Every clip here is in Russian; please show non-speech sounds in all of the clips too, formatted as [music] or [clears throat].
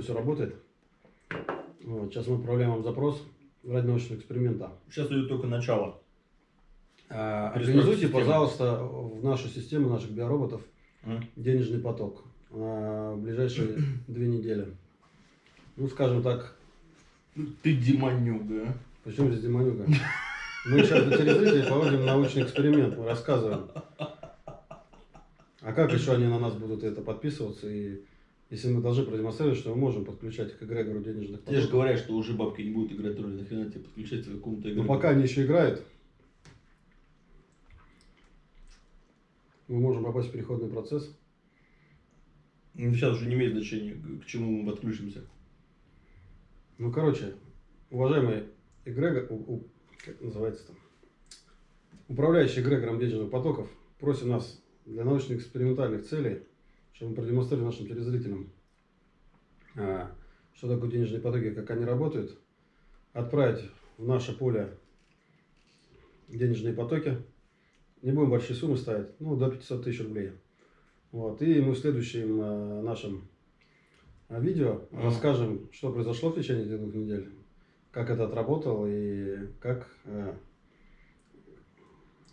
все работает. Вот, сейчас мы отправляем вам запрос ради научного эксперимента. Сейчас идет только начало. А, Организуйте, системы. пожалуйста, в нашу систему наших биороботов М? денежный поток на ближайшие [clears throat] две недели. Ну, скажем так, Ты демонюга. а? почему здесь демонюга? Мы сейчас для телезрителей проводим научный эксперимент, мы рассказываем. А как еще они на нас будут это подписываться? И если мы должны продемонстрировать, что мы можем подключать к эгрегору денежных Тебе же потоков. говорят, что уже бабки не будут играть роль. Нахрена тебе подключать к какому-то Но игру? пока они еще играют, мы можем попасть в переходный процесс. Ну, Сейчас уже не имеет значения, к чему мы подключимся. Ну, короче, уважаемый эгрегор, у- у- как называется там, управляющий эгрегором денежных потоков, просим нас для научно-экспериментальных целей, чтобы мы продемонстрировали нашим телезрителям, а, что такое денежные потоки, как они работают, отправить в наше поле денежные потоки. Не будем большие суммы ставить, ну, до 500 тысяч рублей. Вот. И мы в следующем э, нашем э, видео расскажем, что произошло в течение этих двух недель, как это отработало и как, э,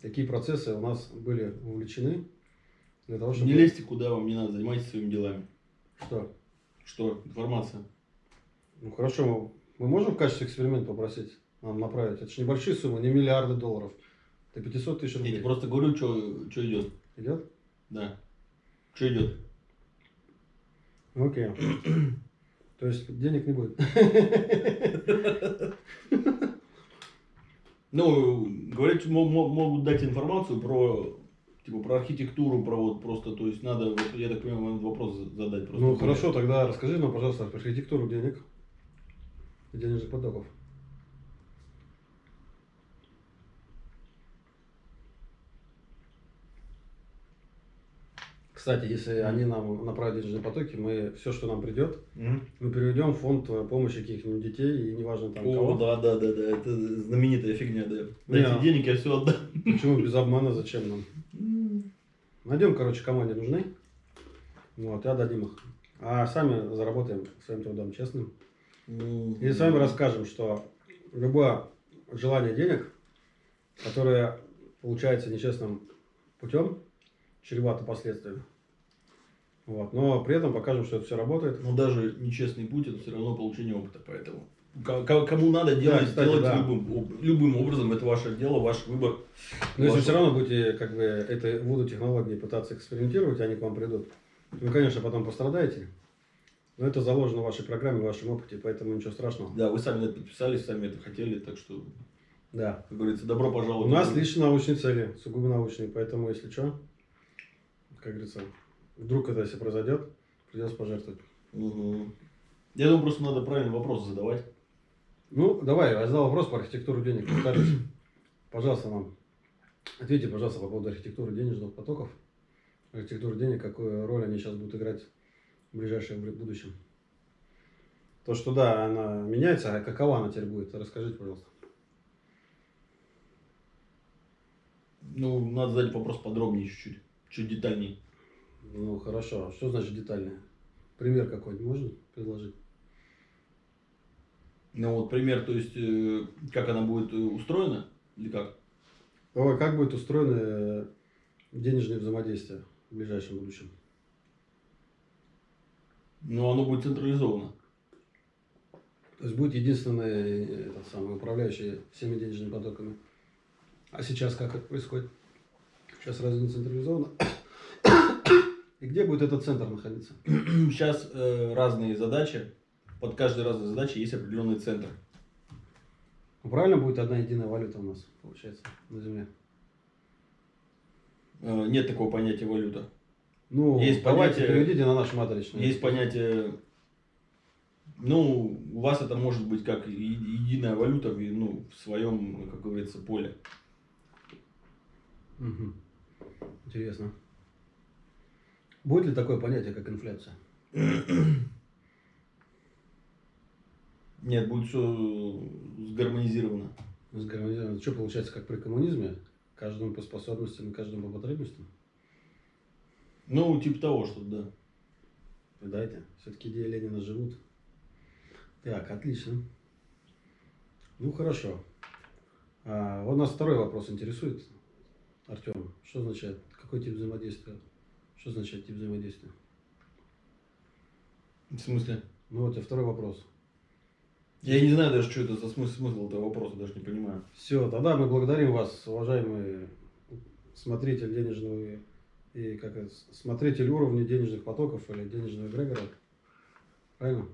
какие процессы у нас были увлечены для того, чтобы... Не лезьте куда вам не надо, занимайтесь своими делами. Что? Что? Информация. Ну хорошо, мы можем в качестве эксперимента попросить нам направить? Это же небольшие суммы, не миллиарды долларов. Это 500 тысяч Я рублей. тебе просто говорю, что идет. Идет? Да. Что идет? Окей. [clears throat] То есть денег не будет. Ну, мо- могут дать информацию про типа про архитектуру, про вот просто, то есть надо, вот, я так понимаю, надо вопрос задать просто. Ну хорошо, тогда расскажи нам, пожалуйста, про архитектуру денег и денежных потоков. Кстати, если они нам направят денежные потоки, мы все, что нам придет, Мгм. мы переведем в фонд э, помощи каких-нибудь детей, и неважно там О, кого. да, да, да, да, это знаменитая фигня, да. Дайте а- денег, я все отдам. Почему без обмана, зачем нам? Найдем, короче, команде нужны. Вот, и отдадим их. А сами заработаем своим трудом честным. И с вами расскажем, что любое желание денег, которое получается нечестным путем, чревато последствиями. Вот. Но при этом покажем, что это все работает. Но даже нечестный путь это все равно получение опыта, поэтому кому надо делать, кстати, делать да. любым, любым образом, это ваше дело, ваш выбор. Но если Ваше- все равно будете как бы этой вуду технологии пытаться экспериментировать, они к вам придут, вы, конечно, потом пострадаете. Но это заложено в вашей программе, в вашем опыте, поэтому ничего страшного. Да, вы сами это подписались, сами это хотели, так что, Да. как говорится, добро пожаловать. У нас лишь научные цели, сугубо научные, поэтому, если что, как говорится, вдруг это если произойдет, придется пожертвовать. Мгм. Я думаю, просто надо правильный вопрос задавать. Ну, давай, я задал вопрос по архитектуру денег. Повторюсь. Пожалуйста, нам ответьте, пожалуйста, по поводу архитектуры денежных потоков. Архитектура денег, какую роль они сейчас будут играть в ближайшем бу- будущем. То, что да, она меняется, а какова она теперь будет, расскажите, пожалуйста. Ну, надо задать вопрос подробнее чуть-чуть, чуть детальнее. Ну, хорошо. А Что значит детальное? Пример какой-нибудь можно предложить? Ну, вот пример, то есть, э, как она будет э, устроена, или как? Ой, как будет устроено э, денежное взаимодействие в ближайшем будущем? Ну, оно будет централизовано. То есть будет единственный э, этот самый управляющий всеми денежными потоками. А сейчас как это происходит? Сейчас разве не централизовано? [coughs] И где будет этот центр находиться? Сейчас э, разные задачи, под каждой разной задачей есть определенный центр. Ну, правильно будет одна единая валюта у нас, получается, на Земле? Э, нет такого понятия валюта. Ну, Есть понятие- переведите на наш матричный. Есть понятие, ну, у вас это может быть как единая валюта в, ну, в своем, как говорится, поле. Мгм. Интересно. Будет ли такое понятие, как инфляция? [clears throat] Нет, будет все сгармонизировано. Сгармонизировано. Что получается, как при коммунизме? Каждому по способностям и каждому по потребностям? Ну, типа того, что да. Видайте, все-таки идеи Ленина живут. Так, отлично. Ну, хорошо. А, вот нас второй вопрос интересует, Артем. Что означает, какой тип взаимодействия? Что означает тип взаимодействия? В смысле? Ну, вот у тебя второй вопрос. Я не знаю даже, что это за смысл, смысл этого вопроса, даже не понимаю. Все, тогда мы благодарим вас, уважаемый смотритель денежного и как это, смотритель уровня денежных потоков или денежного эгрегора. Правильно?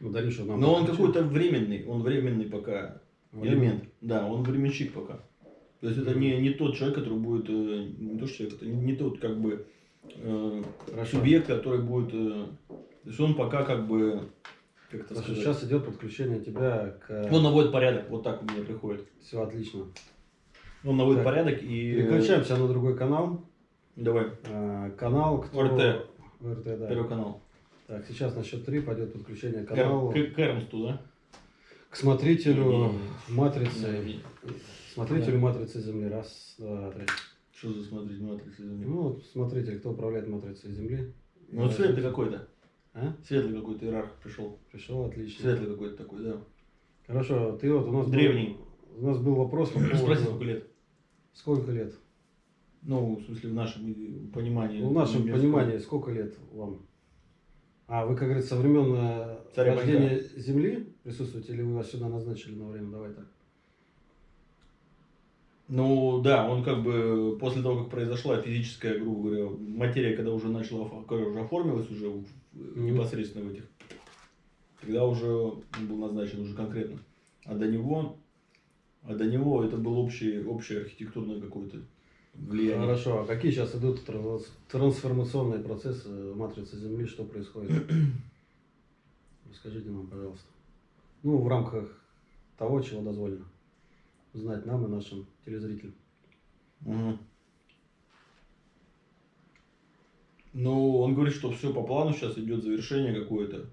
Благодарим, что нам Но он какой-то временный, он временный пока элемент. Да, он временщик пока. То есть это не, не тот человек, который будет, э, не то что человек, это не, не тот как бы э, Хорошо. субъект, который будет, э, то есть он пока как бы, как это сказать, сейчас идет подключение тебя к... он наводит порядок, вот так у меня приходит. Все отлично. Он наводит Так, порядок и... Переключаемся на другой канал. Давай, А, Канал, кто... ОРТ. ОРТ, да. первый канал. Так, сейчас на счет три пойдет подключение к каналу. к, к Эрнсту, да? К смотрителю Не-не-не. матрицы. Не, не. Смотрителю матрицы Земли. Раз, два, три. Что за смотреть матрицы земли? Ну, вот смотритель, кто управляет матрицей Земли. Ну, вот светлый какой-то. А? Светлый какой-то иерарх пришел. Пришел, отлично. Светлый какой-то такой, да. Хорошо, ты вот у нас был- Древний. у нас был вопрос по поводу... Спроси, сколько лет. Сколько лет? Ну, в смысле, в нашем понимании. Ну, в нашем немецкого. понимании, сколько лет вам? А, вы, как говорится, со времен э, рождения Земли присутствуете, или вы вас сюда назначили на время? Давай так. Ну, да, он как бы после того, как произошла физическая, грубо говоря, материя, когда уже начала, когда уже оформилась уже непосредственно в этих, тогда уже был назначен уже конкретно. А до него, а до него это было общее, общее архитектурное какое-то влияние. Хорошо, а какие сейчас идут транс- трансформационные процессы в матрице Земли, что происходит? [clears throat] Расскажите нам, пожалуйста. Ну, в рамках того, чего дозволено знать нам и нашим телезрителям. Мгм. Ну, он говорит, что все по плану сейчас идет завершение какое-то,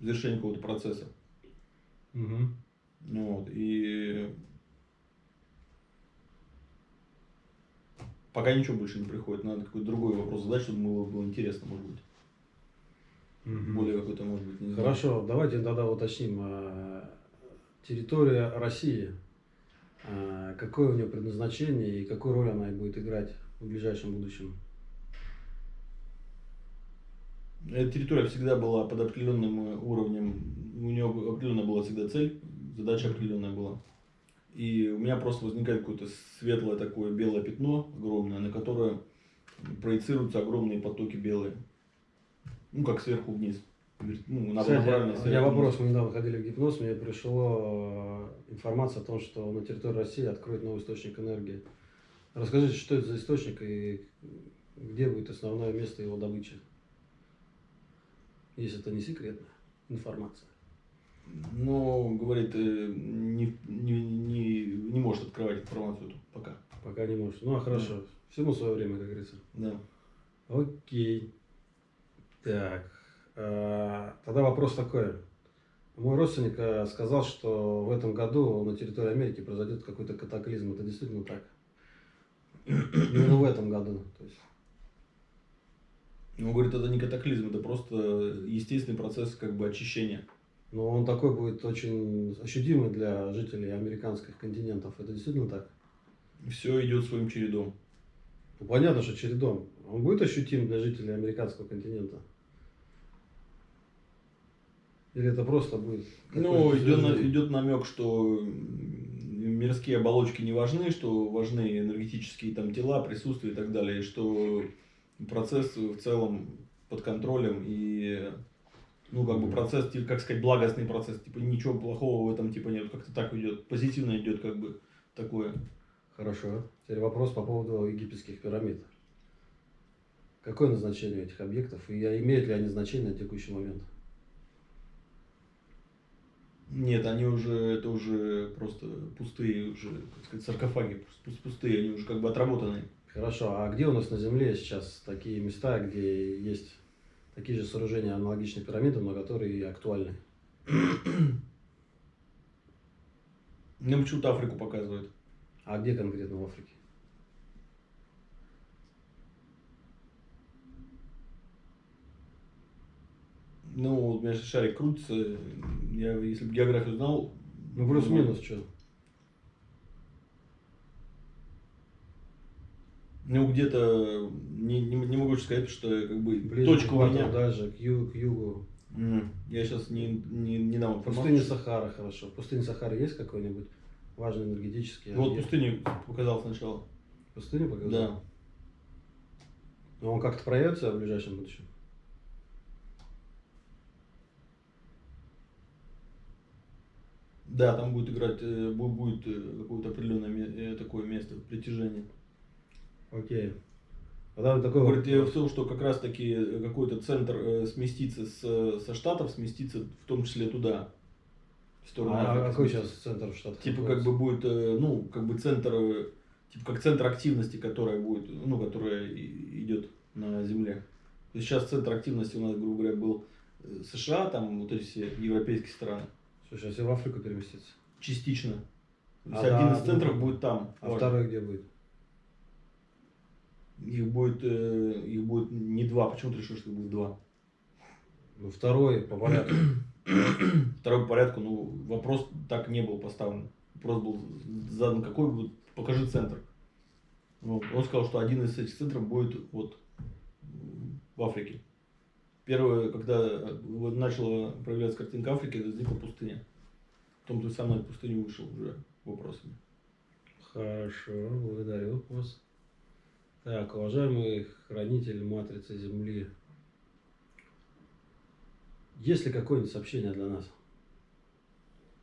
завершение какого-то процесса. Ну Вот, и пока ничего больше не приходит, надо какой-то другой вопрос задать, чтобы было, было интересно, может быть. Более какой-то, может быть, не знаю. Хорошо, давайте тогда уточним. а, Территория России, какое у нее предназначение и какую роль она будет играть в ближайшем будущем? Эта территория всегда была под определенным уровнем, у нее определенная была всегда цель, задача определенная была. И у меня просто возникает какое-то светлое такое белое пятно огромное, на которое проецируются огромные потоки белые. Ну, как сверху вниз. Ну, Кстати, у сверху меня вопрос, мы недавно ходили в гипноз, мне пришла информация о том, что на территории России откроют новый источник энергии. Расскажите, что это за источник и где будет основное место его добычи? Если это не секретная информация. Ну, говорит, э, не, не, не, не может открывать информацию эту пока. Пока не может. Ну, а хорошо. Всему свое время, как говорится. Да. Окей. Так. Тогда вопрос такой. Мой родственник а, сказал, что в этом году на территории Америки произойдет какой-то катаклизм. Это действительно так? Именно в этом году. То есть, Он говорит, это не катаклизм, это просто естественный процесс как бы очищения. но он такой будет очень ощутимый для жителей американских континентов. Это действительно так? Все идет своим чередом. Ну, понятно, что чередом. Он будет ощутим для жителей американского континента? Или это просто будет? Ну, идет, на- идет намек, что мирские оболочки не важны, что важны энергетические там тела, присутствие и так далее, и что процесс в целом под контролем и ну как бы процесс, типа, как сказать, благостный процесс, типа ничего плохого в этом типа нет, как-то так идет, позитивно идет как бы такое. Хорошо. Теперь вопрос по поводу египетских пирамид. Какое назначение этих объектов и имеют ли они значение на текущий момент? Нет, они уже, это уже просто пустые уже, как сказать, саркофаги, пус- пустые, они уже как бы отработанные. Хорошо. А где у нас на Земле сейчас такие места, где есть такие же сооружения аналогичные пирамидам, но которые актуальны? Мне почему-то Африку показывают. А где конкретно в Африке? Ну, вот у меня шарик крутится. Я, если бы географию знал... Ну, плюс-минус что? Ну, где-то... Не, не, не могу сказать, что как бы... Ближе точка к меня... дальше, к, ю- к югу. М, Я сейчас не, не, не дам Пустыня информацию. Сахара, хорошо. В пустыне Сахара есть какой-нибудь важный энергетический Ну, Вот пустыню показал сначала. Пустыню показал? Да. Но он как-то проявится в ближайшем будущем? Да, там будет играть, э, бу- будет э, какое-то определенное э, такое место притяжения. Окей. Вот такой Говорит, я в том, что как раз таки какой-то центр сместится с, со штатов, сместится в том числе туда. В сторону А Африки какой сейчас центр штата? Типа как бы будет, ну, как бы центр, типа как центр активности, которая будет, ну, которая идет на Земле. То есть сейчас центр активности у нас, грубо говоря, был США, там вот эти все европейские страны. Слушай, а если в Африку переместиться? Частично. То есть А один да, из центров будет там. А второй где будет? Их будет, э, их будет не два. Почему ты решил, что их будет два? Ну, второй по порядку. [clears throat] Второй по порядку, ну, вопрос так не был поставлен. Вопрос был задан, какой вот, покажи центр. Вот. Он сказал, что один из этих центров будет вот в Африке. Первое, когда вот начала проявляться картинка Африки, это возникла пустыня. Потом ты сам на эту пустыню вышел уже вопросами. Хорошо, благодарю вас. Так, уважаемый хранитель матрицы Земли, есть ли какое-нибудь сообщение для нас?